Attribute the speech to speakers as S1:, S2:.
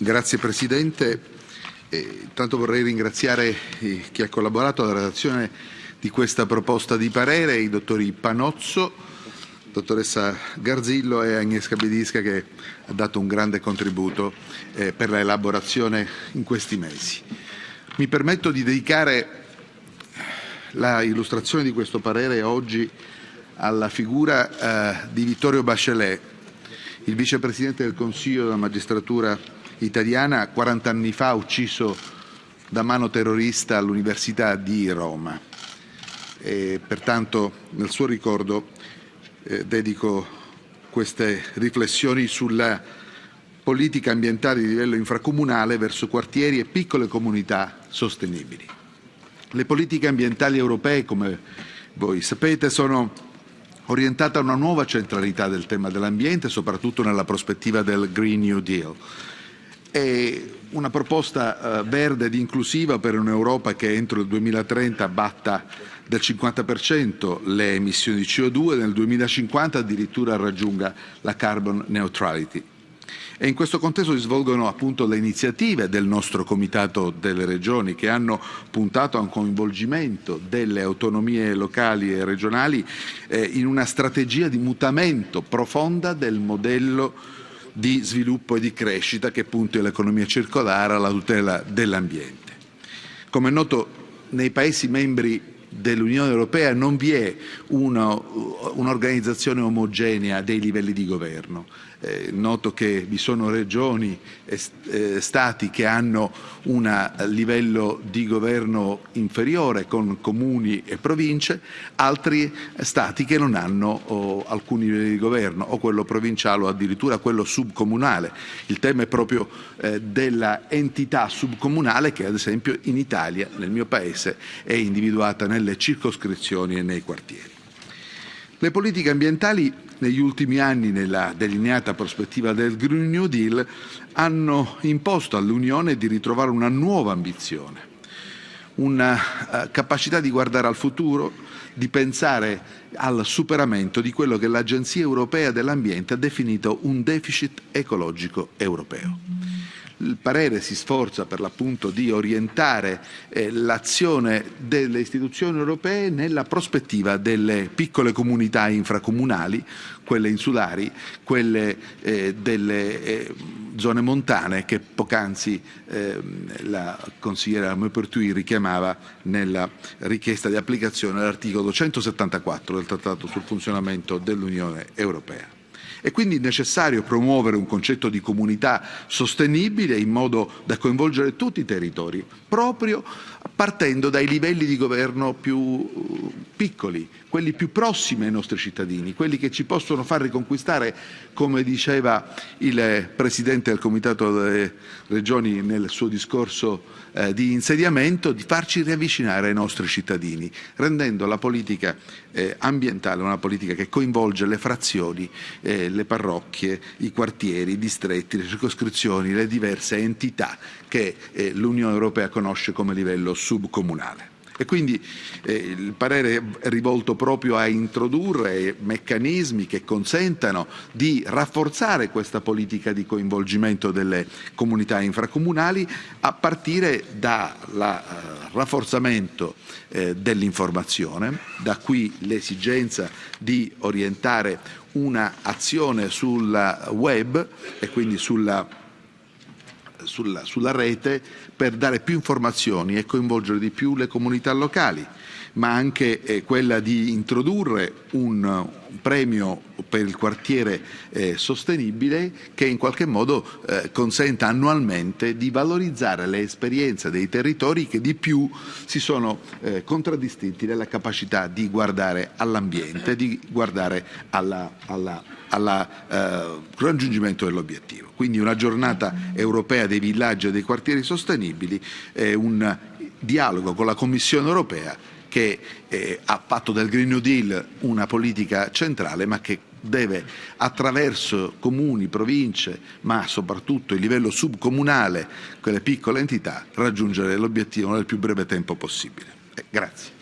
S1: Grazie Presidente. Eh, intanto vorrei ringraziare eh, chi ha collaborato alla redazione di questa proposta di parere, i dottori Panozzo, dottoressa Garzillo e Agnieszka Bedisca che ha dato un grande contributo eh, per la elaborazione in questi mesi. Mi permetto di dedicare la illustrazione di questo parere oggi alla figura eh, di Vittorio Bachelet, il vicepresidente del Consiglio della magistratura italiana 40 anni fa ucciso da mano terrorista all'Università di Roma. E pertanto nel suo ricordo eh, dedico queste riflessioni sulla politica ambientale di livello infracomunale verso quartieri e piccole comunità sostenibili. Le politiche ambientali europee, come voi sapete, sono orientate a una nuova centralità del tema dell'ambiente, soprattutto nella prospettiva del Green New Deal è una proposta eh, verde ed inclusiva per un'Europa che entro il 2030 abbatta del 50% le emissioni di CO2 e nel 2050 addirittura raggiunga la carbon neutrality. E in questo contesto si svolgono appunto le iniziative del nostro Comitato delle Regioni che hanno puntato a un coinvolgimento delle autonomie locali e regionali eh, in una strategia di mutamento profonda del modello di sviluppo e di crescita che punti all'economia circolare, alla tutela dell'ambiente. Come è noto, nei Paesi membri dell'Unione Europea non vi è un'organizzazione omogenea dei livelli di governo. Eh, noto che vi sono regioni e eh, stati che hanno un livello di governo inferiore con comuni e province, altri stati che non hanno oh, alcuni livelli di governo, o quello provinciale o addirittura quello subcomunale. Il tema è proprio eh, della entità subcomunale che ad esempio in Italia, nel mio paese, è individuata nelle circoscrizioni e nei quartieri. Le politiche ambientali negli ultimi anni, nella delineata prospettiva del Green New Deal, hanno imposto all'Unione di ritrovare una nuova ambizione, una uh, capacità di guardare al futuro, di pensare al superamento di quello che l'Agenzia europea dell'ambiente ha definito un deficit ecologico europeo il parere si sforza per l'appunto di orientare eh, l'azione delle istituzioni europee nella prospettiva delle piccole comunità infracomunali, quelle insulari, quelle eh, delle eh, zone montane che poc'anzi ehm, la consigliera Maupertui richiamava nella richiesta di applicazione dell'articolo 174 del Trattato sul funzionamento dell'Unione Europea. È quindi necessario promuovere un concetto di comunità sostenibile in modo da coinvolgere tutti i territori, proprio partendo dai livelli di governo più piccoli, quelli più prossimi ai nostri cittadini, quelli che ci possono far riconquistare, come diceva il Presidente del Comitato delle Regioni nel suo discorso eh, di insediamento, di farci riavvicinare ai nostri cittadini, rendendo la politica eh, ambientale una politica che coinvolge le frazioni, eh, le parrocchie, i quartieri, i distretti, le circoscrizioni, le diverse entità che eh, l'Unione Europea conosce come livello subcomunale. E quindi eh, il parere è rivolto proprio a introdurre meccanismi che consentano di rafforzare questa politica di coinvolgimento delle comunità infracomunali a partire dal uh, rafforzamento eh, dell'informazione, da qui l'esigenza di orientare un'azione sul web e quindi sulla sulla, sulla rete per dare più informazioni e coinvolgere di più le comunità locali, ma anche eh, quella di introdurre un, premio per il quartiere eh, sostenibile che in qualche modo eh, consenta annualmente di valorizzare le esperienze dei territori che di più si sono eh, contraddistinti nella capacità di guardare all'ambiente, di guardare al eh, raggiungimento dell'obiettivo. Quindi una giornata europea dei villaggi e dei quartieri sostenibili, un dialogo con la Commissione europea che eh, ha fatto del Green New Deal una politica centrale ma che deve attraverso comuni, province, ma soprattutto il livello subcomunale, quelle piccole entità, raggiungere l'obiettivo nel più breve tempo possibile. Eh, grazie.